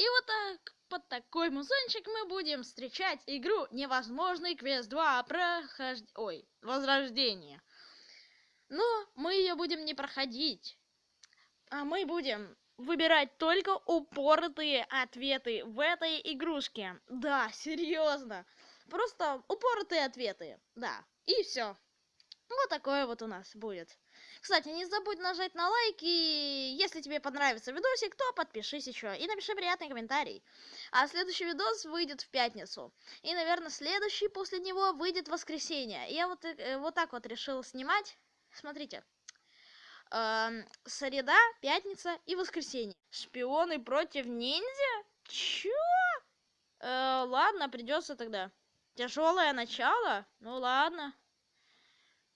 И вот так, под такой музончик мы будем встречать игру «Невозможный квест 2. Прохож... Ой, Возрождение». Но мы ее будем не проходить, а мы будем выбирать только упоротые ответы в этой игрушке. Да, серьезно. Просто упоротые ответы. Да, и все. Вот такое вот у нас будет. Кстати, не забудь нажать на лайк, и если тебе понравится видосик, то подпишись еще и напиши приятный комментарий. А следующий видос выйдет в пятницу. И, наверное, следующий после него выйдет в воскресенье. Я вот, э, вот так вот решил снимать. Смотрите. Эм, среда, пятница и воскресенье. Шпионы против ниндзя? Чё? Э, ладно, придется тогда. Тяжелое начало? Ну ладно.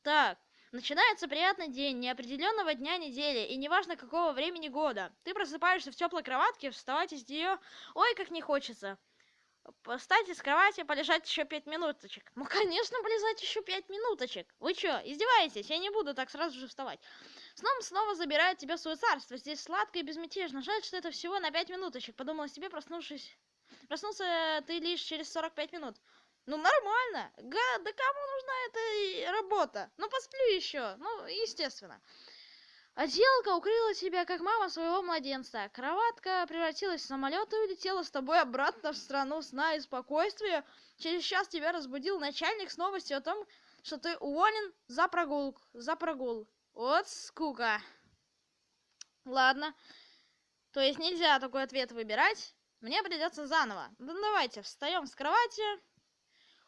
Так, начинается приятный день неопределенного дня недели, и неважно какого времени года. Ты просыпаешься в теплой кроватке, вставать из нее, ой, как не хочется. Встать из кровати, полежать еще пять минуточек. Ну, конечно, полежать еще пять минуточек. Вы что, издеваетесь? Я не буду так сразу же вставать. Сном снова забирает тебя в свое царство. Здесь сладко и безмятежно. Жаль, что это всего на пять минуточек. Подумала себе, проснувшись. Проснулся ты лишь через 45 минут. Ну, нормально. Га, да кому нужна эта работа? Ну, посплю еще. Ну, естественно. Отделка укрыла тебя, как мама своего младенца. Кроватка превратилась в самолет и улетела с тобой обратно в страну сна и спокойствия. Через час тебя разбудил начальник с новостью о том, что ты уволен за прогул. За прогул. Вот скука. Ладно. То есть нельзя такой ответ выбирать. Мне придется заново. Ну давайте, встаем с кровати.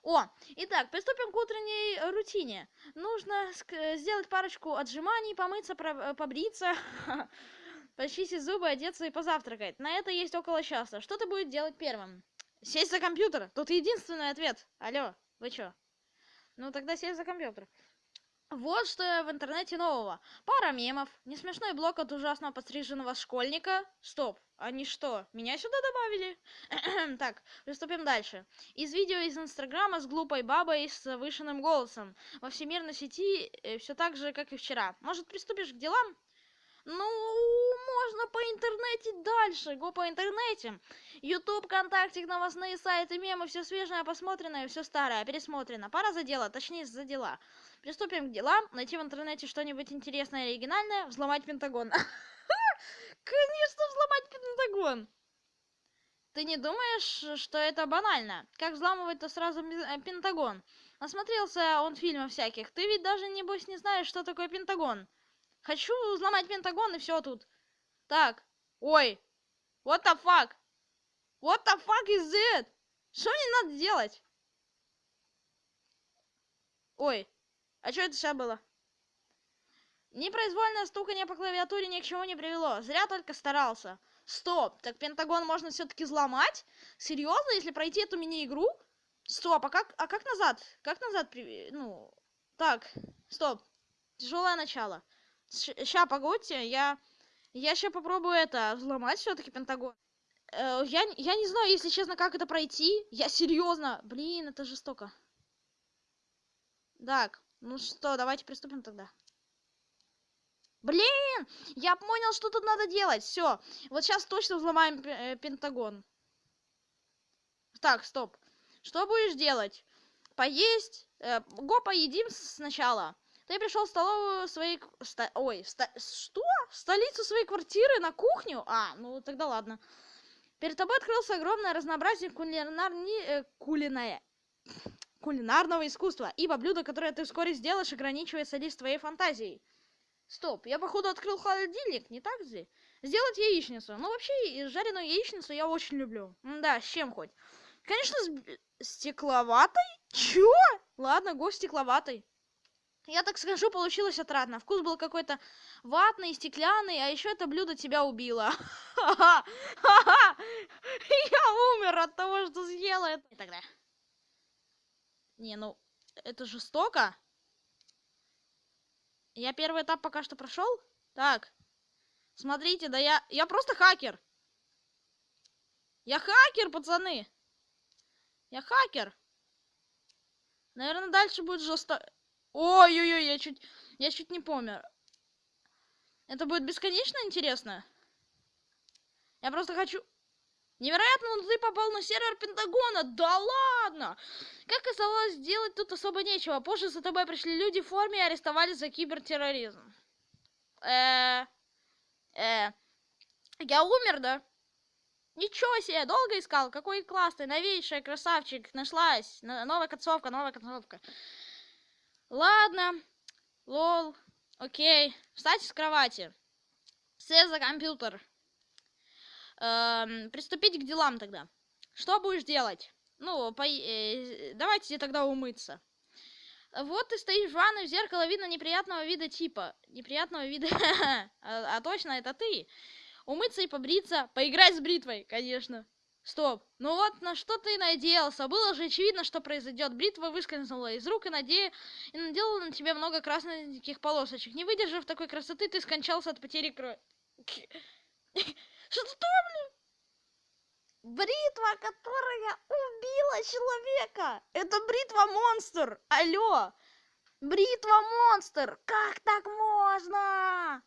О, итак, приступим к утренней рутине. Нужно сделать парочку отжиманий, помыться, э, побриться, почистить зубы, одеться и позавтракать. На это есть около часа. Что ты будешь делать первым? Сесть за компьютер. Тут единственный ответ. Алло, вы чё? Ну тогда сесть за компьютер. Вот что в интернете нового. Пара мемов, несмешной блок от ужасно подстриженного школьника. Стоп, они что, меня сюда добавили? так, приступим дальше. Из видео из Инстаграма с глупой бабой с завышенным голосом. Во всемирной сети э, все так же, как и вчера. Может, приступишь к делам? Ну, можно по интернете дальше, го по интернете. Ютуб, ВКонтакте, новостные сайты, мемы, все свежее, посмотренное, все старое, пересмотрено. Пора за дело, точнее за дела. Приступим к делам. Найти в интернете что-нибудь интересное и оригинальное. Взломать Пентагон. Конечно, взломать Пентагон. Ты не думаешь, что это банально? Как взламывать-то сразу э, Пентагон? Насмотрелся он фильмов всяких. Ты ведь даже, небось, не знаешь, что такое Пентагон. Хочу взломать Пентагон и все тут. Так. Ой. What the fuck? What the fuck is it? Что мне надо делать? Ой. А что это сейчас было? Непроизвольное стукание по клавиатуре ни к чему не привело. Зря только старался. Стоп, так Пентагон можно все-таки взломать? Серьезно, если пройти эту мини-игру? Стоп, а как, а как назад? Как назад? Ну, так, стоп. Тяжелое начало. Ща, погодьте, я... Я сейчас попробую это, взломать все-таки Пентагон. Э, я, я не знаю, если честно, как это пройти. Я серьезно. Блин, это жестоко. Так, ну что, давайте приступим тогда. Блин! Я понял, что тут надо делать. Все. Вот сейчас точно взломаем э, Пентагон. Так, стоп. Что будешь делать? Поесть? Э, го поедим сначала. Ты пришел в столовую своей... Ста... Ой, ста... что? В столицу своей квартиры на кухню? А, ну тогда ладно. Перед тобой открылся огромное разнообразие кулинарни... Э, кулиная кулинарного искусства, ибо блюдо, которое ты вскоре сделаешь, ограничивается лишь твоей фантазией. Стоп, я походу открыл холодильник, не так же? Сделать яичницу. Ну, вообще, жареную яичницу я очень люблю. М да, с чем хоть? Конечно, с стекловатой? Чё? Ладно, го стекловатой. Я так скажу, получилось отрадно. Вкус был какой-то ватный, стеклянный, а еще это блюдо тебя убило. Я умер от того, что съела это. Тогда. Не, ну, это жестоко. Я первый этап пока что прошел. Так. Смотрите, да я... Я просто хакер. Я хакер, пацаны. Я хакер. Наверное, дальше будет жестко... Ой-ой-ой, я чуть... Я чуть не помер. Это будет бесконечно интересно? Я просто хочу... Невероятно, но ты попал на сервер Пентагона. Да ладно! Как оказалось, сделать тут особо нечего. Позже за тобой пришли люди в форме и арестовали за кибертерроризм. Э, э, я умер, да? Ничего себе, долго искал, какой классный, новейший, красавчик, нашлась, новая концовка, новая концовка. Ладно, лол, окей, встать с кровати, сесть за компьютер, эм, приступить к делам тогда. Что будешь делать? Ну, по... э, давайте тогда умыться. Вот ты стоишь в ванной, в зеркало видно неприятного вида типа. Неприятного вида. а, а точно, это ты. Умыться и побриться. Поиграть с бритвой, конечно. Стоп. Ну вот на что ты надеялся? Было же очевидно, что произойдет. Бритва выскользнула из рук и, наде... и наделала на тебе много красных полосочек. Не выдержав такой красоты, ты скончался от потери крови. Что, блин? Бритва, которая убила человека! Это бритва-монстр! Алло! Бритва-монстр! Как так можно?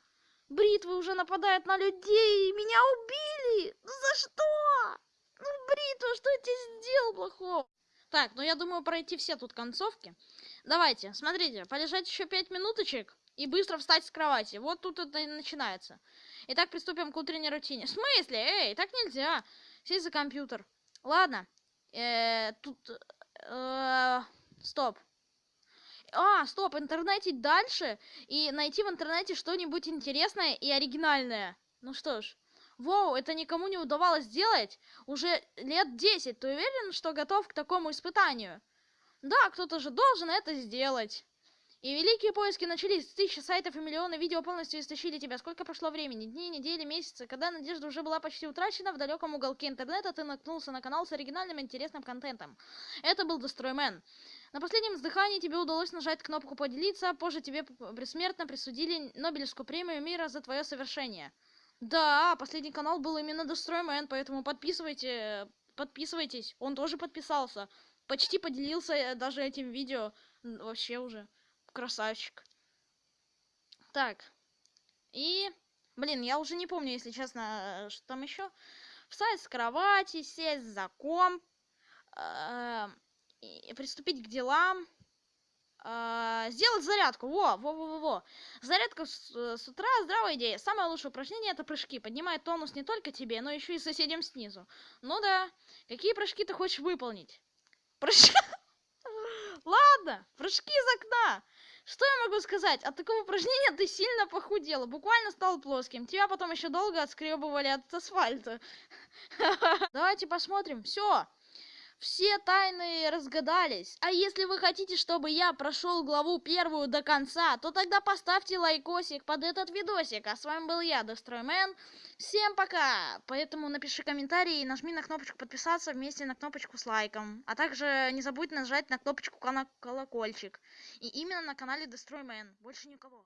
Бритвы уже нападают на людей, меня убили! За что? Ну, бритва, что я тебе сделал плохого? Так, ну я думаю пройти все тут концовки. Давайте, смотрите, полежать еще пять минуточек и быстро встать с кровати. Вот тут это и начинается. Итак, приступим к утренней рутине. В смысле? Эй, так нельзя. Сесть за компьютер. Ладно. Э, тут... Э, стоп. А, стоп, интернете дальше и найти в интернете что-нибудь интересное и оригинальное. Ну что ж. Воу, это никому не удавалось сделать уже лет 10. Ты уверен, что готов к такому испытанию? Да, кто-то же должен это сделать. И великие поиски начались. Тысячи сайтов и миллионы видео полностью истощили тебя. Сколько прошло времени? Дни, недели, месяцы. Когда надежда уже была почти утрачена, в далеком уголке интернета ты наткнулся на канал с оригинальным интересным контентом. Это был Destroyman. На последнем вздыхании тебе удалось нажать кнопку «Поделиться», позже тебе бессмертно присудили Нобелевскую премию мира за твое совершение. Да, последний канал был именно Destroyman, поэтому подписывайте, подписывайтесь. Он тоже подписался. Почти поделился э, даже этим видео. Вообще уже красавчик. Так. И, блин, я уже не помню, если честно, что там еще. Встать с кровати, сесть за комп, э, и приступить к делам. Э, сделать зарядку. Во, во, во, во. Зарядка с, с утра здравая идея. Самое лучшее упражнение это прыжки. Поднимает тонус не только тебе, но еще и соседям снизу. Ну да. Какие прыжки ты хочешь выполнить? Прыжки. Ладно, прыжки из окна. Что я могу сказать? От такого упражнения ты сильно похудела, буквально стал плоским. Тебя потом еще долго отскребывали от асфальта. Давайте посмотрим. Все. Все тайны разгадались. А если вы хотите, чтобы я прошел главу первую до конца, то тогда поставьте лайкосик под этот видосик. А с вами был я, Destroyman. Всем пока! Поэтому напиши комментарий и нажми на кнопочку подписаться вместе на кнопочку с лайком. А также не забудь нажать на кнопочку колокольчик. И именно на канале Destroyman. Больше никого.